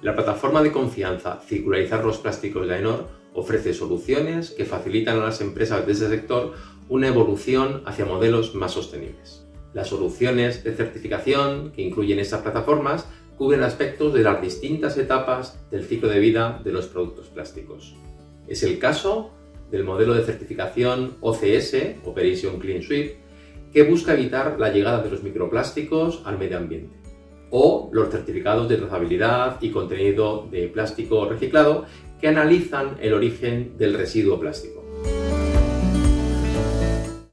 La plataforma de confianza Circularizar los Plásticos de AENOR ofrece soluciones que facilitan a las empresas de ese sector una evolución hacia modelos más sostenibles. Las soluciones de certificación que incluyen estas plataformas cubren aspectos de las distintas etapas del ciclo de vida de los productos plásticos. Es el caso del modelo de certificación OCS, Operation Clean Sweep, que busca evitar la llegada de los microplásticos al medio ambiente, o los certificados de trazabilidad y contenido de plástico reciclado que analizan el origen del residuo plástico.